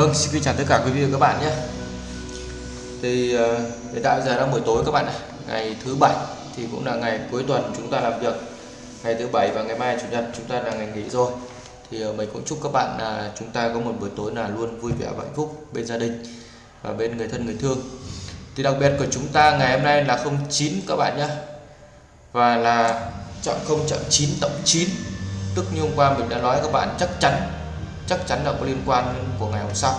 Vâng, xin kính chào tất cả quý vị và các bạn nhé. Thì ờ, hiện tại giờ đang buổi tối các bạn ạ. Ngày thứ bảy thì cũng là ngày cuối tuần chúng ta làm việc. Ngày thứ bảy và ngày mai chủ nhật chúng ta là ngày nghỉ rồi. Thì ờ, mình cũng chúc các bạn là chúng ta có một buổi tối là luôn vui vẻ và hạnh phúc bên gia đình và bên người thân người thương. Thì đặc biệt của chúng ta ngày hôm nay là 09 các bạn nhé. Và là chọn không chọn 9 tổng 9. Tức như hôm qua mình đã nói các bạn chắc chắn chắc chắn là có liên quan của ngày hôm sau.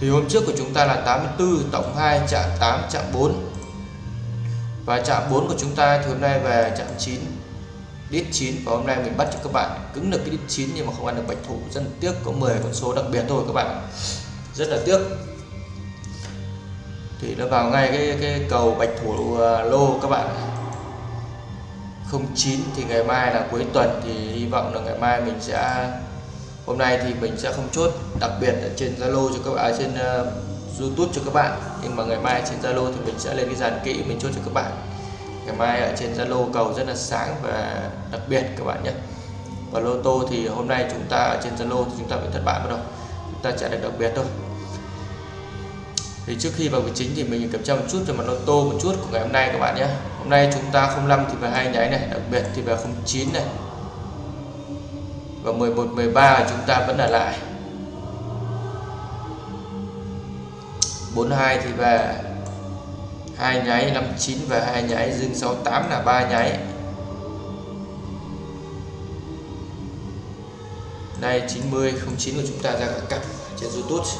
Thì hôm trước của chúng ta là 84 tổng 2 chạm 8 chạm 4 và chạm 4 của chúng ta thì hôm nay về chạm 9 đít 9 và hôm nay mình bắt cho các bạn cứng được cái đít 9 nhưng mà không ăn được bạch thủ. Rất là tiếc, có 10 con số đặc biệt thôi các bạn rất là tiếc. Thì nó vào ngay cái cái cầu bạch thủ à, lô các bạn 09 thì ngày mai là cuối tuần thì hy vọng là ngày mai mình sẽ hôm nay thì mình sẽ không chốt đặc biệt ở trên Zalo cho các bạn à, trên uh, YouTube cho các bạn. Nhưng mà ngày mai trên Zalo thì mình sẽ lên cái dàn kỹ mình chốt cho các bạn. Ngày mai ở trên Zalo cầu rất là sáng và đặc biệt các bạn nhé. Và lô tô thì hôm nay chúng ta ở trên Zalo thì chúng ta bị thất bại bắt đầu chúng ta sẽ được đặc biệt thôi. Thì trước khi vào cái chính thì mình kiểm tra một chút về mặt lô tô một chút của ngày hôm nay các bạn nhé. Hôm nay chúng ta 05 thì về hai nháy này đặc biệt thì về 09 này và 11 13 chúng ta vẫn là lại. 42 thì về hai nháy 59 và hai nháy dương 68 là ba nháy. Đây 90 09 của chúng ta ra cả cặp trên YouTube.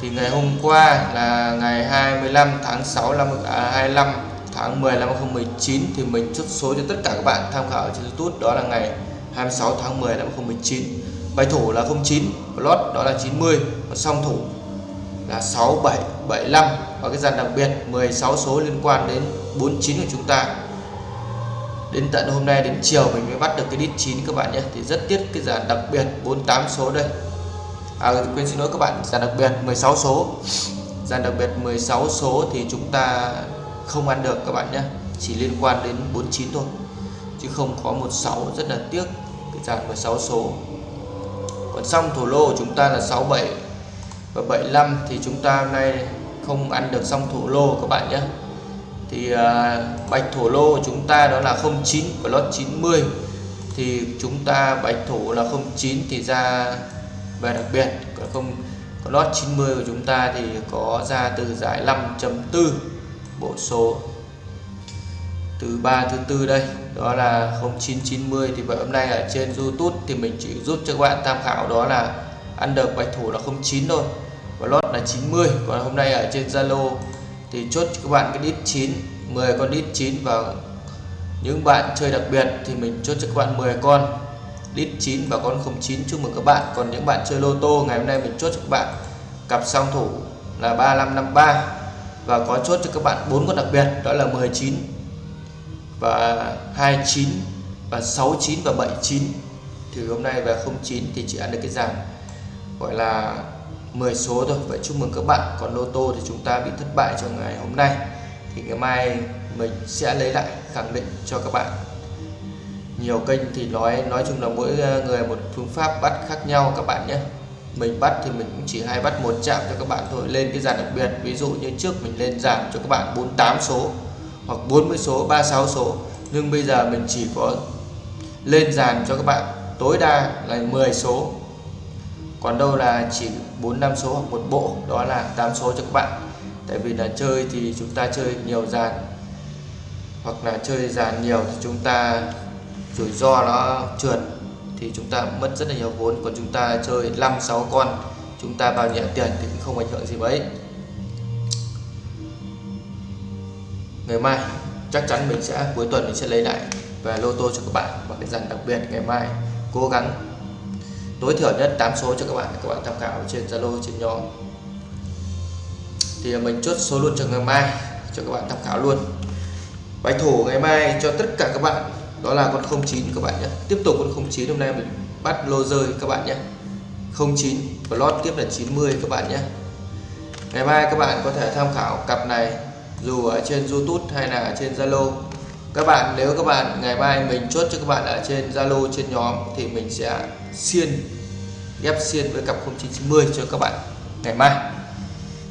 Thì ngày hôm qua là ngày 25 tháng 6 năm à, 25 tháng 10 năm 2019 thì mình chốt số cho tất cả các bạn tham khảo trên YouTube. Đó là ngày 26 tháng 10 năm 2019 bài thủ là 09 lót đó là 90 và song thủ là 6775 và cái dàn đặc biệt 16 số liên quan đến 49 của chúng ta. Đến tận hôm nay, đến chiều mình mới bắt được cái đít 9 các bạn nhé. Thì rất tiếc cái dàn đặc biệt 48 số đây. À quên xin lỗi các bạn, dàn đặc biệt 16 số. Dàn đặc biệt 16 số thì chúng ta không ăn được các bạn nhé. Chỉ liên quan đến 49 thôi chứ không có 16 rất là tiếc cái dàn 16 số. Còn xong thổ lô của chúng ta là 67 và 75 thì chúng ta hôm nay không ăn được xong thổ lô các bạn nhé. Thì à, bạch thổ lô của chúng ta đó là 09 của lót 90 thì chúng ta bạch thổ là 09 thì ra về đặc biệt còn không có lót 90 của chúng ta thì có ra từ giải 5.4 bộ số thứ ba, thứ tư đây, đó là 0990 thì vậy hôm nay ở trên YouTube thì mình chỉ giúp cho các bạn tham khảo đó là ăn được bạch thủ là 09 thôi và lót là 90 còn hôm nay ở trên Zalo thì chốt cho các bạn cái đít 9 10 con đít 9 và những bạn chơi đặc biệt thì mình chốt cho các bạn 10 con đít 9 và con 09 chúc mừng các bạn. Còn những bạn chơi lô tô, ngày hôm nay mình chốt cho các bạn cặp song thủ là 3553 và có chốt cho các bạn bốn con đặc biệt, đó là 19 và 29 và 69 và 79 thì hôm nay về 09 thì chỉ ăn được cái dàn gọi là 10 số thôi. Vậy chúc mừng các bạn còn lô tô thì chúng ta bị thất bại trong ngày hôm nay. Thì ngày mai mình sẽ lấy lại khẳng định cho các bạn. Nhiều kênh thì nói nói chung là mỗi ờ, người một phương pháp bắt khác nhau các bạn nhé. Mình bắt thì mình cũng chỉ hay bắt một chạm cho các bạn thôi. Lên cái dàn đặc biệt, ví dụ như trước mình lên giảm cho các bạn 48 số hoặc 40 số 36 số. Nhưng bây giờ mình chỉ có lên dàn cho các bạn. Tối đa là 10 số. Còn đâu là chỉ 4 5 số hoặc một bộ, đó là 8 số cho các bạn. Tại vì là chơi thì chúng ta chơi nhiều dàn. Hoặc là chơi dàn nhiều thì chúng ta rủi ro nó trượt, thì chúng ta mất rất là nhiều vốn. Còn chúng ta chơi 5 6 con, chúng ta vào nhẹ tiền thì cũng không ảnh hưởng gì mấy. Ngày mai, chắc chắn mình sẽ, cuối tuần mình sẽ lấy lại về lô tô cho các bạn và cái dàn đặc biệt. Ngày mai, cố gắng tối thiểu nhất 8 số cho các bạn các bạn tham khảo trên Zalo, trên nhóm. Thì mình chốt số luôn cho ngày mai, cho các bạn tham khảo luôn. Bài thủ ngày mai cho tất cả các bạn, đó là con 09 các bạn nhé. Tiếp tục con 09 hôm nay mình bắt lô rơi các bạn nhé. 09 và lót tiếp là 90 các bạn nhé. Ngày mai các bạn có thể tham khảo cặp này dù ở trên YouTube hay là ở trên Zalo. Các bạn, nếu các bạn, ngày mai mình chốt cho các bạn ở trên Zalo trên nhóm thì mình sẽ xiên, ghép xiên với cặp 0990 cho các bạn ngày mai.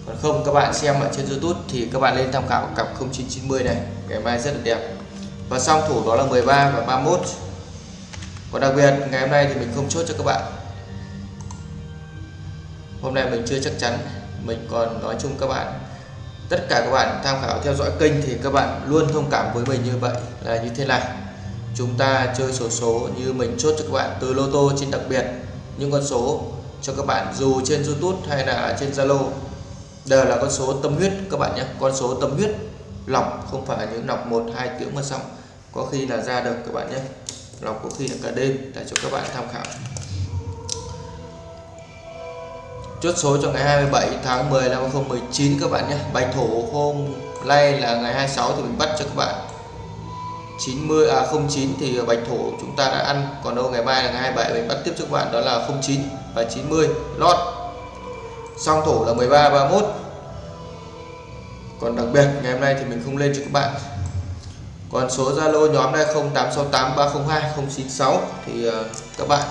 Còn không, các bạn xem ở trên YouTube thì các bạn lên tham khảo cặp 0990 này. Ngày mai rất là đẹp. Và song thủ đó là 13 và 31 còn đặc biệt, ngày hôm nay thì mình không chốt cho các bạn. Hôm nay mình chưa chắc chắn. Mình còn nói chung các bạn tất cả các bạn tham khảo theo dõi kênh thì các bạn luôn thông cảm với mình như vậy là như thế này. Chúng ta chơi sổ số, số như mình chốt cho các bạn từ lô tô trên đặc biệt những con số cho các bạn dù trên YouTube hay là trên Zalo. Đều là con số tâm huyết các bạn nhé con số tâm huyết lọc không phải những lọc một hai tiếng mà xong. Có khi là ra được các bạn nhé lọc có khi là cả đêm để cho các bạn tham khảo chốt số cho ngày 27 tháng 10 năm 2019 các bạn nhé. Bạch thổ hôm nay là ngày 26 thì mình bắt cho các bạn. 90 à 09 thì bạch thổ chúng ta đã ăn, còn đâu ngày mai là ngày 27 mình bắt tiếp cho các bạn, đó là 09 và 90 lót. Song thổ là 13 31 còn đặc biệt, ngày hôm nay thì mình không lên cho các bạn. Còn số Zalo nhóm này 0868 302 096 thì ờ, các bạn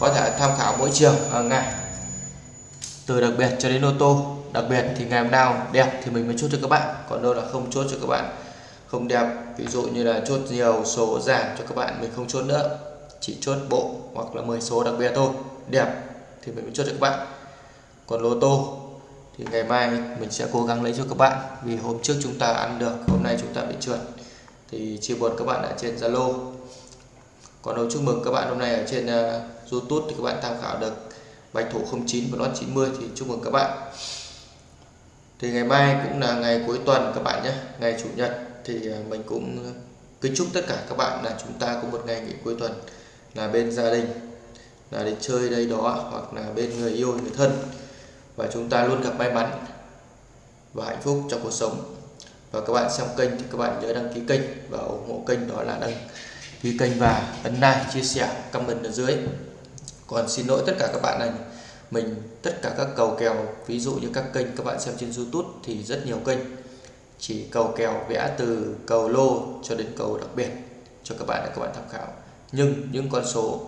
có thể tham khảo mỗi chiều hàng ngày từ đặc biệt cho đến ô tô đặc biệt thì ngày nào đẹp thì mình mới chốt cho các bạn còn đâu là không chốt cho các bạn. Không đẹp ví dụ như là chốt nhiều số giảm cho các bạn mình không chốt nữa chỉ chốt bộ hoặc là 10 số đặc biệt thôi. Đẹp thì mình mới chốt cho các bạn. Còn lô tô thì ngày mai mình sẽ cố gắng lấy cho các bạn vì hôm trước chúng ta ăn được hôm nay chúng ta bị trượt. Thì chia buồn các bạn ở trên Zalo. Còn đầu chúc mừng các bạn hôm nay ở trên uh, YouTube thì các bạn tham khảo được bạch thủ 09 và lót 90 thì chúc mừng các bạn. Thì ngày mai cũng là ngày cuối tuần các bạn nhé, ngày chủ nhật. Thì à, mình cũng kính chúc tất cả các bạn là chúng ta có một ngày nghỉ cuối tuần là bên gia đình, là đi chơi đây đó hoặc là bên người yêu, người thân. Và chúng ta luôn gặp may mắn và hạnh phúc trong cuộc sống. Và các bạn xem kênh thì các bạn nhớ đăng ký kênh và ủng hộ kênh đó là đăng ký kênh và ấn like, chia sẻ, comment ở dưới còn xin lỗi tất cả các bạn này mình, tất cả các cầu kèo, ví dụ như các kênh các bạn xem trên YouTube thì rất nhiều kênh. Chỉ cầu kèo vẽ từ, cầu lô cho đến cầu đặc biệt cho các bạn để các bạn tham khảo. Nhưng những con số,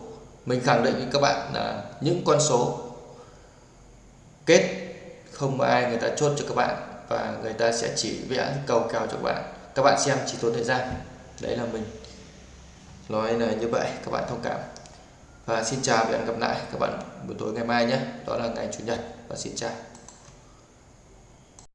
mình khẳng định với các bạn là những con số kết không ai người ta chốt cho các bạn và người ta sẽ chỉ vẽ cầu kèo cho các bạn. Các bạn xem chỉ tốn thời gian. Đấy là mình. Nói là như vậy, các bạn thông cảm và xin chào và hẹn gặp lại các bạn buổi tối ngày mai nhé. Đó là ngày chủ nhật và xin chào.